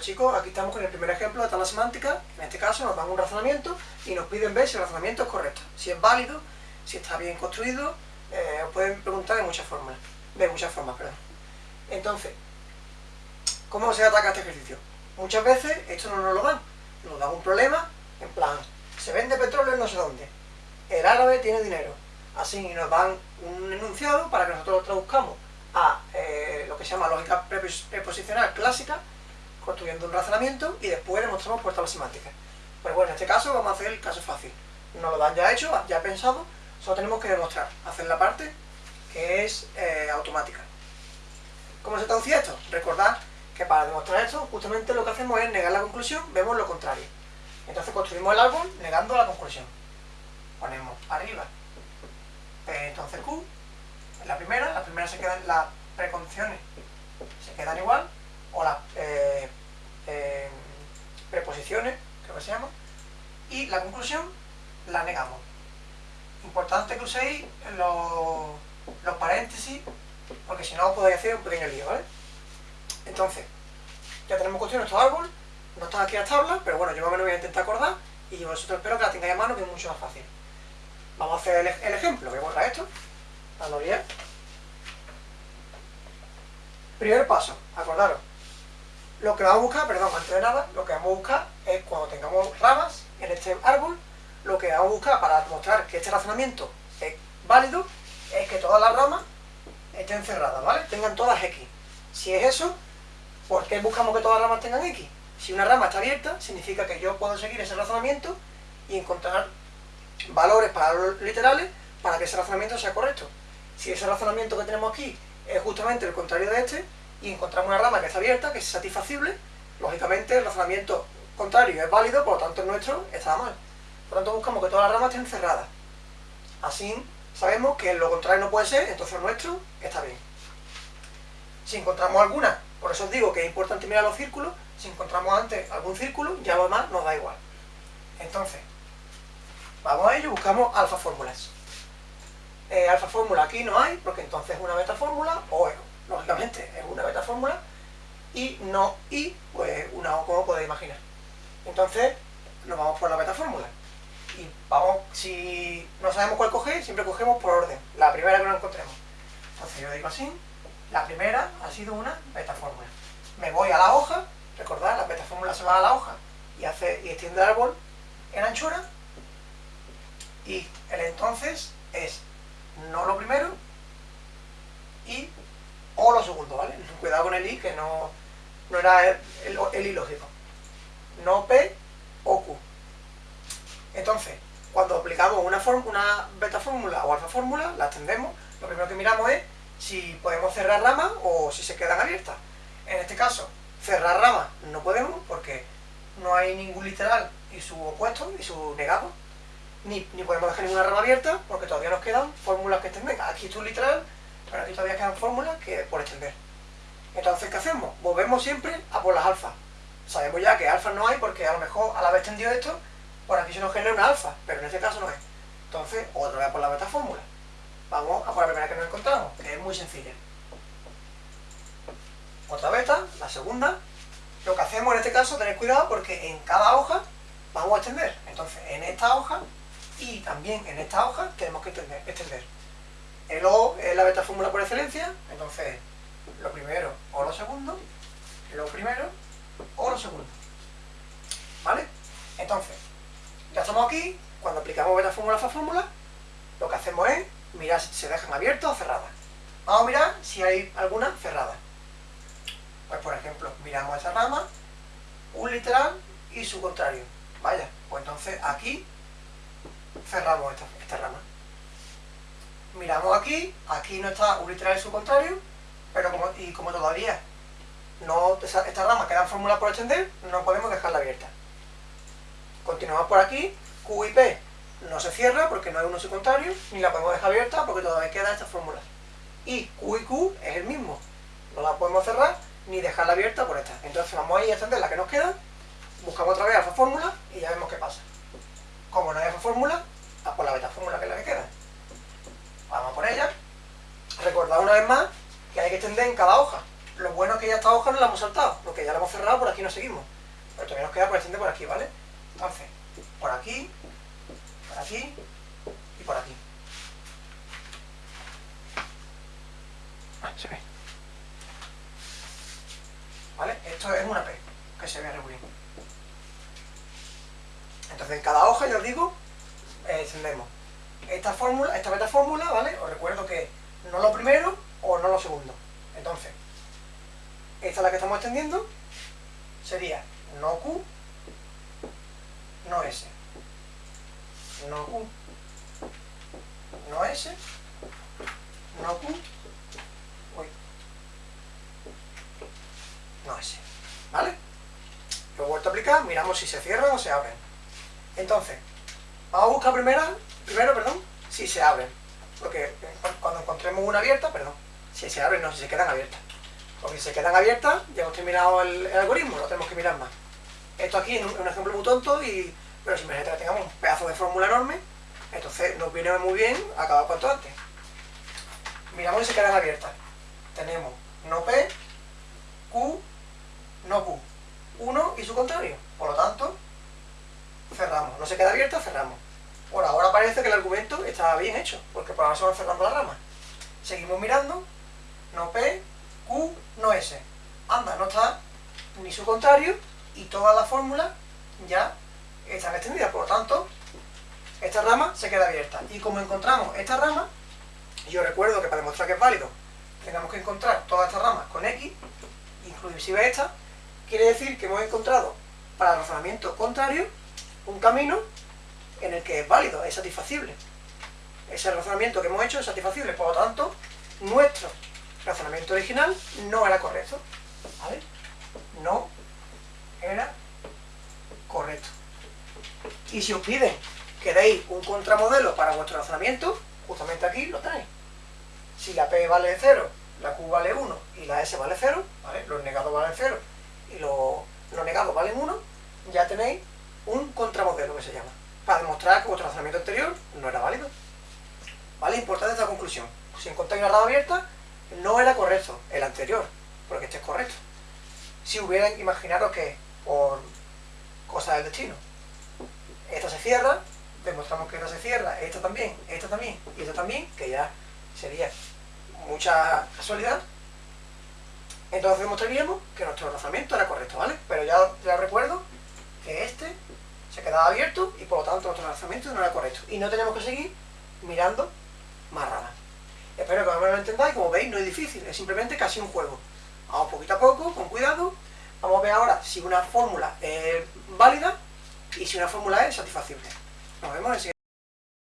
Chicos, aquí estamos con el primer ejemplo de tabla semántica. En este caso nos dan un razonamiento y nos piden ver si el razonamiento es correcto, si es válido, si está bien construido. Eh, os pueden preguntar de muchas formas, de muchas formas, perdón. Entonces, ¿cómo se ataca este ejercicio? Muchas veces esto no nos lo dan. Nos dan un problema, en plan, se vende petróleo en no sé dónde. El árabe tiene dinero. Así nos dan un enunciado para que nosotros lo traduzcamos a eh, lo que se llama lógica preposicional clásica, construyendo un razonamiento y después demostramos por tabla semántica. Pues bueno, en este caso vamos a hacer el caso fácil. Nos lo dan ya hecho, ya pensado, solo tenemos que demostrar, hacer la parte que es eh, automática. ¿Cómo se traduce esto? Recordad que para demostrar esto, justamente lo que hacemos es negar la conclusión, vemos lo contrario. Entonces construimos el árbol negando la conclusión. Ponemos arriba, P entonces Q, la primera, la primera se quedan las precondiciones, se quedan igual, o las eh, preposiciones, creo que se llama, y la conclusión la negamos. Importante que uséis los, los paréntesis, porque si no os podéis hacer un pequeño lío, ¿vale? Entonces, ya tenemos construido nuestro árbol, no están aquí las tablas, pero bueno, yo me lo voy a intentar acordar y vosotros espero que la tengáis a mano, que es mucho más fácil. Vamos a hacer el, ejemplo, voy a borrar esto, dando bien. Primer paso, acordaros, lo que vamos a buscar, perdón, antes de nada, lo que vamos a buscar es cuando tengamos ramas en este árbol, lo que vamos a buscar para demostrar que este razonamiento es válido, es que todas las ramas estén cerradas, ¿vale? Tengan todas X. Si es eso, ¿por qué buscamos que todas las ramas tengan X? Si una rama está abierta, significa que yo puedo seguir ese razonamiento y encontrar valores para los literales para que ese razonamiento sea correcto. Si ese razonamiento que tenemos aquí es justamente el contrario de este, y encontramos una rama que está abierta, que es satisfacible, lógicamente el razonamiento contrario es válido, por lo tanto el nuestro está mal. Por lo tanto buscamos que todas las ramas estén cerradas. Así sabemos que lo contrario no puede ser, entonces el nuestro está bien. Si encontramos alguna, por eso os digo que es importante mirar los círculos, si encontramos antes algún círculo, ya lo demás nos da igual. Entonces, vamos a ello, buscamos alfa fórmulas. Eh, alfa fórmula aquí no hay, porque entonces es una beta fórmula, o lógicamente es una beta fórmula, y no y, pues una O como podéis imaginar. Entonces, nos vamos por la beta fórmula. Y vamos, si no sabemos cuál coger, siempre cogemos por orden, la primera que nos encontremos. Entonces yo digo así, la primera ha sido una beta fórmula. Me voy a la hoja, recordad, la beta fórmula se va a la hoja y, hace, y extiende el árbol en anchura, y el entonces es no lo primero y o lo segundo, ¿vale? Cuidado con el i, que no, no era el, el, ilógico. No p o q. Entonces, cuando aplicamos una, beta fórmula o alfa fórmula, la extendemos, lo primero que miramos es si podemos cerrar ramas o si se quedan abiertas. En este caso, cerrar ramas no podemos porque no hay ningún literal y su opuesto y su negado ni, podemos dejar ninguna rama abierta porque todavía nos quedan fórmulas que extender. Aquí está un literal, pero aquí todavía quedan fórmulas que por extender. Entonces, ¿qué hacemos? Volvemos siempre a por las alfas. Sabemos ya que alfa no hay porque a lo mejor al haber extendido esto, por aquí se nos genera una alfa, pero en este caso no es. Entonces, otra vez por la beta fórmula. Vamos a por la primera que nos encontramos, que es muy sencilla. Otra beta, la segunda. Lo que hacemos en este caso, tener cuidado porque en cada hoja vamos a extender. Entonces, en esta hoja y también en esta hoja tenemos que extender. El O es la beta fórmula por excelencia, entonces lo primero o lo segundo, lo primero o lo segundo. ¿Vale? Entonces, ya estamos aquí, cuando aplicamos beta fórmula a fórmula, lo que hacemos es mirar si se dejan abiertas o cerradas. Vamos a mirar si hay alguna cerrada. Pues por ejemplo, miramos esa rama, un literal y su contrario. Vaya, pues entonces aquí cerramos esta, rama. Miramos aquí, aquí no está un literal y su contrario, pero como, y como todavía no, esta, rama queda en por extender, no podemos dejarla abierta. Continuamos por aquí, Q y P no se cierra porque no hay uno y su contrario, ni la podemos dejar abierta porque todavía queda esta fórmula. Y Q y Q es el mismo, no la podemos cerrar ni dejarla abierta por esta. Entonces vamos a ir a extender la que nos queda, buscamos otra vez alfa fórmula y ya vemos qué pasa. Como no hay alfa fórmula, a por la beta fórmula que es la que queda. Una vez más que hay que extender en cada hoja, Lo bueno es que ya esta hoja no la hemos saltado, porque ya la hemos cerrado, por aquí no seguimos. Pero todavía nos queda por extender por aquí, ¿vale? Entonces, por aquí, por aquí y por aquí. Ah, se ve. ¿Vale? Esto es una P, que se ve regulín. Entonces en cada hoja, ya os digo, eh, extendemos esta fórmula, esta beta fórmula, ¿vale? Os recuerdo que no lo primero o no lo segundo. Entonces, esta es la que estamos extendiendo, sería no Q, no S. No Q, no S, no Q, uy, no S. ¿Vale? Lo he vuelto a aplicar, miramos si se cierran o se abren. Entonces, vamos a buscar primero, primero perdón, si se abren. Porque cuando encontremos una abierta, perdón, si se abren, no, si se quedan abiertas. Porque si se quedan abiertas, ya hemos terminado el, algoritmo, no tenemos que mirar más. Esto aquí es un, ejemplo muy tonto, y, pero si imagínate que tengamos un pedazo de fórmula enorme, entonces nos viene muy bien acabar cuanto antes. Miramos si se quedan abiertas. Tenemos no P, Q, no Q. 1 y su contrario. Por lo tanto, cerramos. No se queda abierta, cerramos. Por ahora parece que el argumento está bien hecho, porque por ahora se van cerrando las ramas. Seguimos mirando, no P, Q, no S. Anda, no está ni su contrario, y todas las fórmulas ya están extendidas. Por lo tanto, esta rama se queda abierta. Y como encontramos esta rama, yo recuerdo que para demostrar que es válido, tenemos que encontrar todas estas ramas con X, inclusive esta, quiere decir que hemos encontrado para el razonamiento contrario un camino en el que es válido, es satisfacible. Ese razonamiento que hemos hecho es satisfacible, por lo tanto, nuestro razonamiento original no era correcto. ¿Vale? No era correcto. Y si os piden que deis un contramodelo para vuestro razonamiento, justamente aquí lo tenéis. Si la P vale 0, la Q vale 1 y la S vale 0, ¿vale? los negados valen 0 y los negados valen 1, ya tenéis un contramodelo que se llama para demostrar que vuestro razonamiento anterior no era válido. ¿Vale? Importante esta conclusión. Si encontráis una rama abierta, no era correcto el anterior, porque este es correcto. Si hubieran, imaginaros que por cosas del destino, esta se cierra, demostramos que esta se cierra, esta también, esta también y esta también, que ya sería mucha casualidad, entonces demostraríamos que nuestro razonamiento era correcto, ¿vale? Pero ya, ya recuerdo que este se quedaba abierto y por lo tanto nuestro razonamiento no era correcto. Y no tenemos que seguir mirando más ramas. Espero que me lo entendáis, como veis no es difícil, es simplemente casi un juego. Vamos poquito a poco, con cuidado, vamos a ver ahora si una fórmula es válida y si una fórmula es satisfacible. Nos vemos en el siguiente.